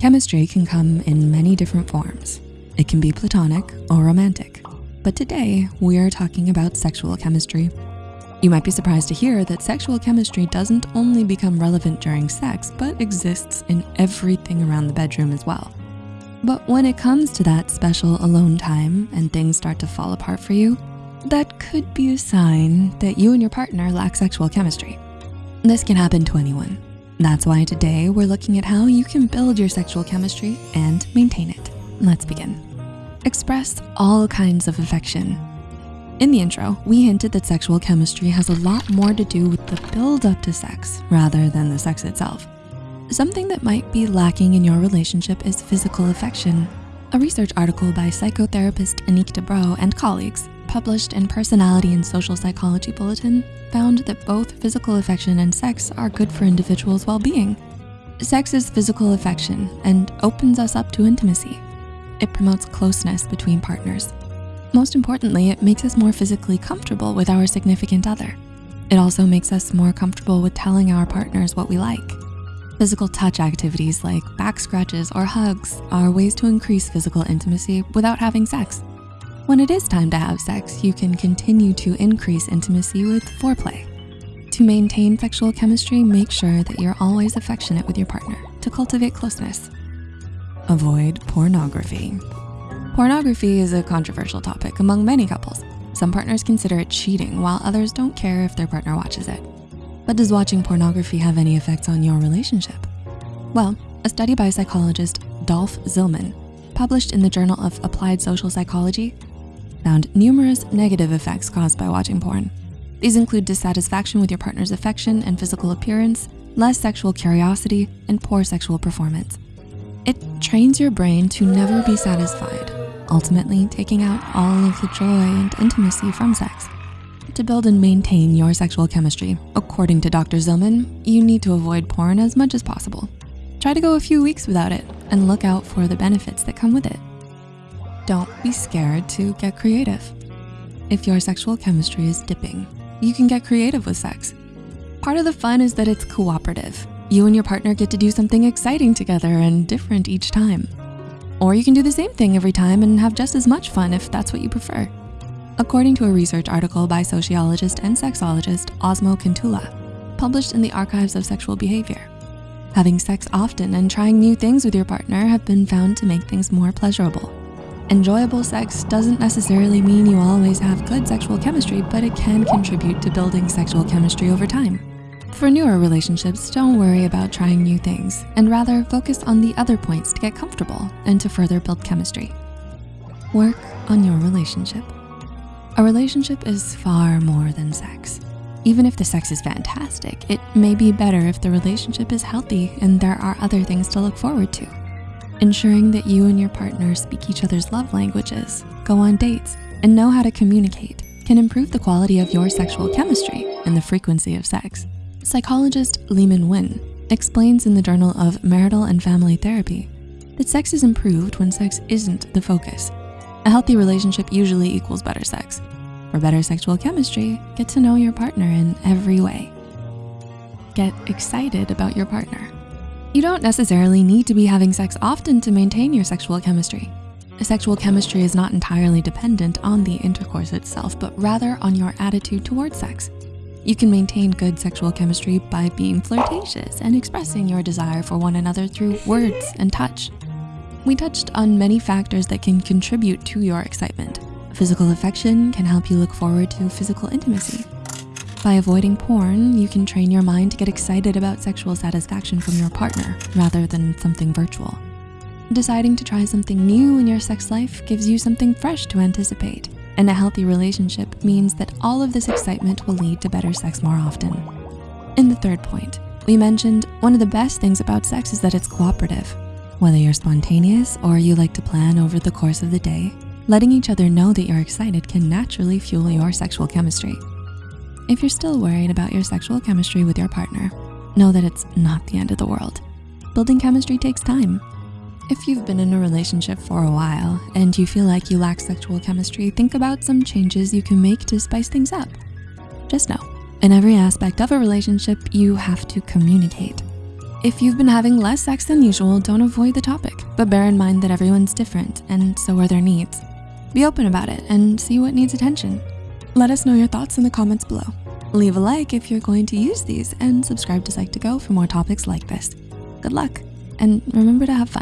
Chemistry can come in many different forms. It can be platonic or romantic. But today, we are talking about sexual chemistry. You might be surprised to hear that sexual chemistry doesn't only become relevant during sex, but exists in everything around the bedroom as well. But when it comes to that special alone time and things start to fall apart for you, that could be a sign that you and your partner lack sexual chemistry. This can happen to anyone. That's why today we're looking at how you can build your sexual chemistry and maintain it. Let's begin. Express all kinds of affection. In the intro, we hinted that sexual chemistry has a lot more to do with the build up to sex rather than the sex itself. Something that might be lacking in your relationship is physical affection. A research article by psychotherapist Anik Debrot and colleagues published in Personality and Social Psychology Bulletin found that both physical affection and sex are good for individuals' well-being. Sex is physical affection and opens us up to intimacy. It promotes closeness between partners. Most importantly, it makes us more physically comfortable with our significant other. It also makes us more comfortable with telling our partners what we like. Physical touch activities like back scratches or hugs are ways to increase physical intimacy without having sex. When it is time to have sex, you can continue to increase intimacy with foreplay. To maintain sexual chemistry, make sure that you're always affectionate with your partner to cultivate closeness. Avoid pornography. Pornography is a controversial topic among many couples. Some partners consider it cheating while others don't care if their partner watches it. But does watching pornography have any effects on your relationship? Well, a study by psychologist Dolf Zillmann, published in the Journal of Applied Social Psychology, found numerous negative effects caused by watching porn. These include dissatisfaction with your partner's affection and physical appearance, less sexual curiosity, and poor sexual performance. It trains your brain to never be satisfied, ultimately taking out all of the joy and intimacy from sex. To build and maintain your sexual chemistry, according to Dr. Zillmann, you need to avoid porn as much as possible. Try to go a few weeks without it and look out for the benefits that come with it. Don't be scared to get creative. If your sexual chemistry is dipping, you can get creative with sex. Part of the fun is that it's cooperative. You and your partner get to do something exciting together and different each time. Or you can do the same thing every time and have just as much fun if that's what you prefer. According to a research article by sociologist and sexologist Osmo Kontula, published in the Archives of Sexual Behavior, having sex often and trying new things with your partner have been found to make things more pleasurable. Enjoyable sex doesn't necessarily mean you always have good sexual chemistry, but it can contribute to building sexual chemistry over time. For newer relationships, don't worry about trying new things and rather focus on the other points to get comfortable and to further build chemistry. Work on your relationship. A relationship is far more than sex. Even if the sex is fantastic, it may be better if the relationship is healthy and there are other things to look forward to. Ensuring that you and your partner speak each other's love languages, go on dates, and know how to communicate can improve the quality of your sexual chemistry and the frequency of sex. Psychologist Leeman Wynn explains in the Journal of Marital and Family Therapy that sex is improved when sex isn't the focus. A healthy relationship usually equals better sex. For better sexual chemistry, get to know your partner in every way. Get excited about your partner. You don't necessarily need to be having sex often to maintain your sexual chemistry. Sexual chemistry is not entirely dependent on the intercourse itself, but rather on your attitude towards sex. You can maintain good sexual chemistry by being flirtatious and expressing your desire for one another through words and touch. We touched on many factors that can contribute to your excitement. Physical affection can help you look forward to physical intimacy. By avoiding porn, you can train your mind to get excited about sexual satisfaction from your partner rather than something virtual. Deciding to try something new in your sex life gives you something fresh to anticipate. And a healthy relationship means that all of this excitement will lead to better sex more often. In the third point, we mentioned one of the best things about sex is that it's cooperative. Whether you're spontaneous or you like to plan over the course of the day, letting each other know that you're excited can naturally fuel your sexual chemistry. If you're still worried about your sexual chemistry with your partner, know that it's not the end of the world. Building chemistry takes time. If you've been in a relationship for a while and you feel like you lack sexual chemistry, think about some changes you can make to spice things up. Just know, in every aspect of a relationship, you have to communicate. If you've been having less sex than usual, don't avoid the topic, but bear in mind that everyone's different and so are their needs. Be open about it and see what needs attention. Let us know your thoughts in the comments below. Leave a like if you're going to use these and subscribe to Psych2Go for more topics like this. Good luck and remember to have fun.